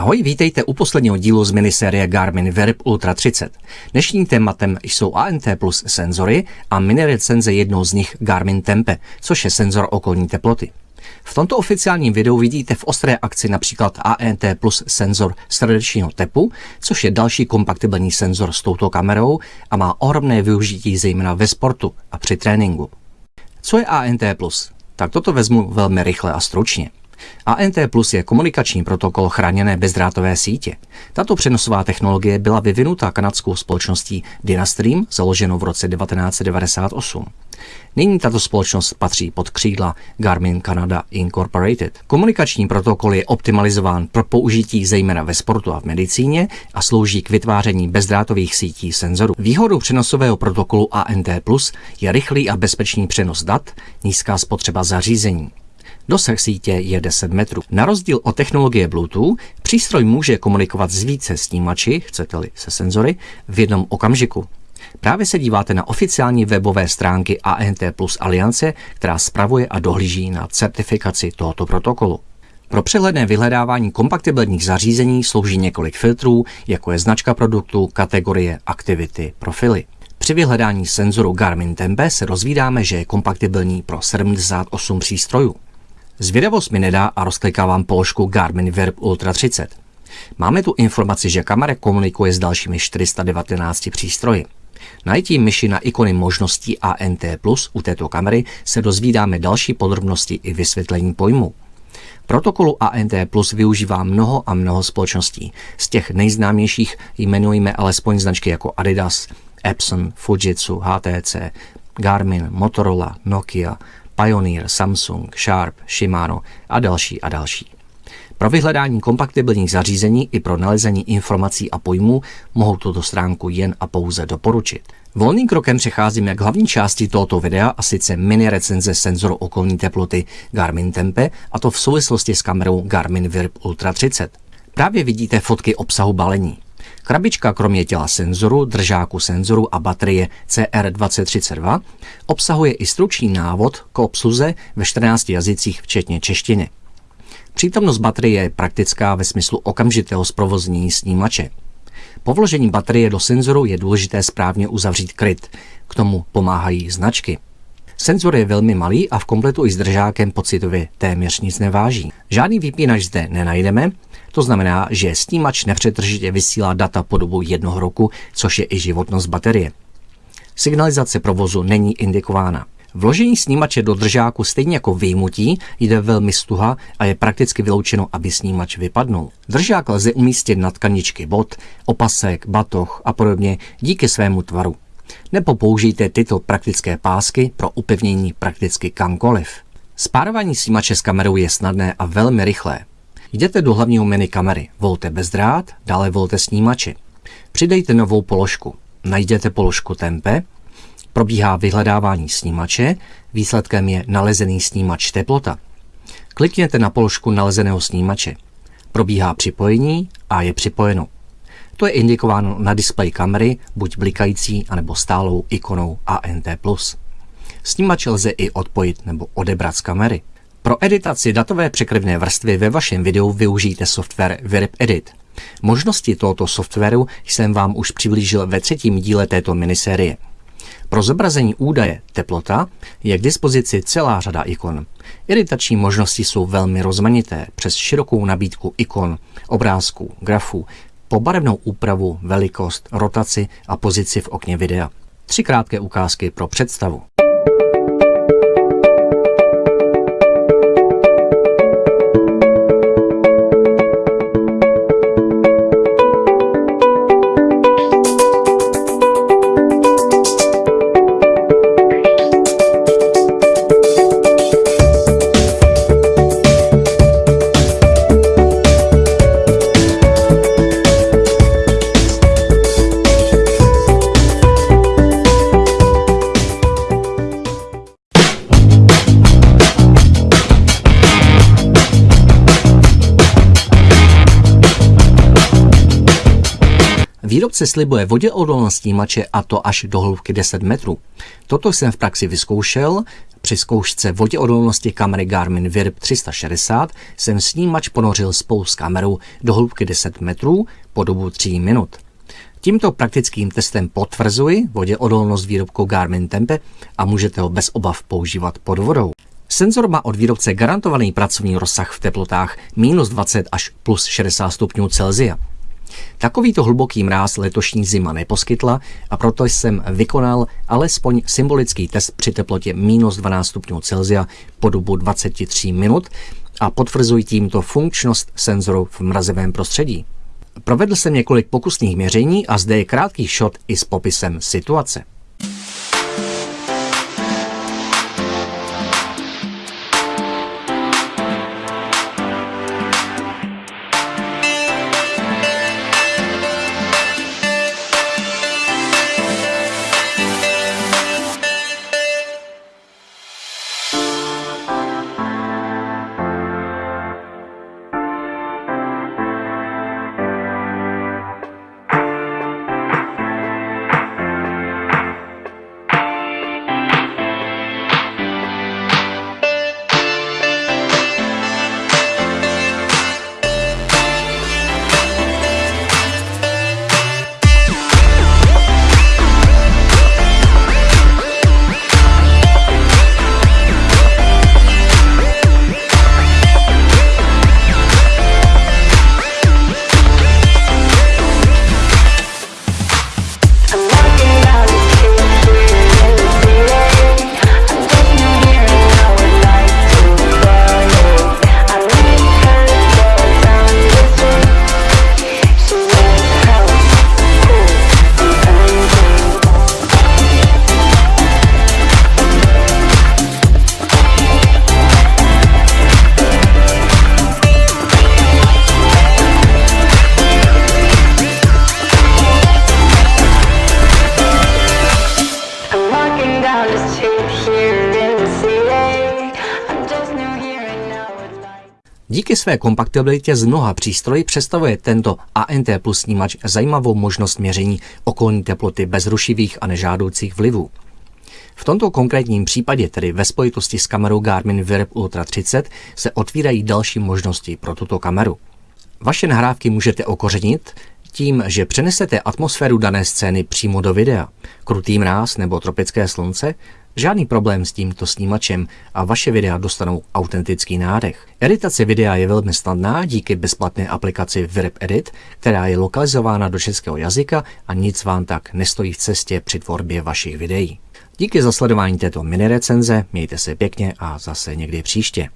Ahoj, vítejte u posledního dílu z minisérie Garmin Verb Ultra 30. Dnešním tématem jsou ANT plus senzory a mini recenze jednou z nich Garmin Tempe, což je senzor okolní teploty. V tomto oficiálním videu vidíte v ostré akci například ANT plus senzor srdečního tepu, což je další kompatibilní senzor s touto kamerou a má ohromné využití zejména ve sportu a při tréninku. Co je ANT plus? Tak toto vezmu velmi rychle a stručně. ANT Plus je komunikační protokol chráněné bezdrátové sítě. Tato přenosová technologie byla vyvinuta kanadskou společností Dynastream, založenou v roce 1998. Nyní tato společnost patří pod křídla Garmin Canada Incorporated. Komunikační protokol je optimalizován pro použití zejména ve sportu a v medicíně a slouží k vytváření bezdrátových sítí senzorů. Výhodou přenosového protokolu ANT Plus je rychlý a bezpečný přenos dat, nízká spotřeba zařízení. Dosah sítě je 10 metrů. Na rozdíl od technologie Bluetooth, přístroj může komunikovat s více snímači, chcete-li se senzory, v jednom okamžiku. Právě se díváte na oficiální webové stránky ANT Plus Aliance, která spravuje a dohlíží na certifikaci tohoto protokolu. Pro přehledné vyhledávání kompatibilních zařízení slouží několik filtrů, jako je značka produktu, kategorie, aktivity, profily. Při vyhledání senzoru Garmin Tempe se rozvídáme, že je kompatibilní pro 78 přístrojů. Zvědavost mi nedá a rozklikávám položku Garmin Verb Ultra 30. Máme tu informaci, že kamera komunikuje s dalšími 419 přístroji. Najítím myši na ikony možností ANT+, u této kamery se dozvídáme další podrobnosti i vysvětlení pojmu. Protokolu ANT Plus využívá mnoho a mnoho společností. Z těch nejznámějších jmenujeme alespoň značky jako Adidas, Epson, Fujitsu, HTC, Garmin, Motorola, Nokia, Pioneer, Samsung, Sharp, Shimano a další a další. Pro vyhledání kompatibilních zařízení i pro nalezení informací a pojmů mohou tuto stránku jen a pouze doporučit. Volným krokem přecházíme k hlavní části tohoto videa a sice mini recenze senzoru okolní teploty Garmin Tempe a to v souvislosti s kamerou Garmin Virb Ultra 30. Právě vidíte fotky obsahu balení. Krabička kromě těla senzoru, držáku senzoru a baterie CR2032 obsahuje i stručný návod k obsluze ve 14 jazycích včetně češtiny. Přítomnost baterie je praktická ve smyslu okamžitého zprovoznění snímače. Po vložení baterie do senzoru je důležité správně uzavřít kryt. K tomu pomáhají značky. Senzor je velmi malý a v kompletu i s držákem pocitově téměř nic neváží. Žádný vypínač zde nenajdeme, to znamená, že snímač nepřetržitě vysílá data po dobu jednoho roku, což je i životnost baterie. Signalizace provozu není indikována. Vložení snímače do držáku stejně jako vyjmutí jde velmi stuha a je prakticky vyloučeno, aby snímač vypadnul. Držák lze umístit na tkaničky bot, opasek, batoh a podobně díky svému tvaru. Nebo použijte tyto praktické pásky pro upevnění prakticky kamkoliv. Spárování snímače s kamerou je snadné a velmi rychlé. Jděte do hlavního menu kamery, volte bezdrát, dále volte snímači. Přidejte novou položku. Najděte položku Tempe, probíhá vyhledávání snímače, výsledkem je nalezený snímač teplota. Klikněte na položku nalezeného snímače. Probíhá připojení a je připojeno. To je indikováno na displeji kamery, buď blikající anebo stálou ikonou ANT+. Snímač lze i odpojit nebo odebrat z kamery. Pro editaci datové překryvné vrstvy ve vašem videu využijte software Virip Edit. Možnosti tohoto softwaru jsem vám už přiblížil ve třetím díle této minisérie. Pro zobrazení údaje teplota je k dispozici celá řada ikon. Editační možnosti jsou velmi rozmanité přes širokou nabídku ikon, obrázků, grafů, po barevnou úpravu, velikost, rotaci a pozici v okně videa. Tři krátké ukázky pro představu. Výrobce slibuje voděodolnost snímače a to až do hloubky 10 metrů. Toto jsem v praxi vyzkoušel. Při zkoušce voděodolnosti kamery Garmin VIRB 360 jsem snímač ponořil spolu s kamerou do hloubky 10 metrů po dobu 3 minut. Tímto praktickým testem potvrzuji voděodolnost výrobku Garmin Tempe a můžete ho bez obav používat pod vodou. Senzor má od výrobce garantovaný pracovní rozsah v teplotách minus 20 až plus 60 stupňů Celsia. Takovýto hluboký mráz letošní zima neposkytla a proto jsem vykonal alespoň symbolický test při teplotě minus 12 stupňů Celsia po dobu 23 minut a potvrzuji tímto funkčnost senzoru v mrazivém prostředí. Provedl jsem několik pokusných měření a zde je krátký shot i s popisem situace. Díky své kompatibilitě z mnoha přístrojů představuje tento ANT plus snímač zajímavou možnost měření okolní teploty bez rušivých a nežádoucích vlivů. V tomto konkrétním případě, tedy ve spojitosti s kamerou Garmin VIRB Ultra 30, se otvírají další možnosti pro tuto kameru. Vaše nahrávky můžete okořenit tím, že přenesete atmosféru dané scény přímo do videa. Krutý mráz nebo tropické slunce Žádný problém s tímto snímačem a vaše videa dostanou autentický nádech. Editace videa je velmi snadná díky bezplatné aplikaci VIRB Edit, která je lokalizována do českého jazyka a nic vám tak nestojí v cestě při tvorbě vašich videí. Díky za sledování této mini recenze, mějte se pěkně a zase někdy příště.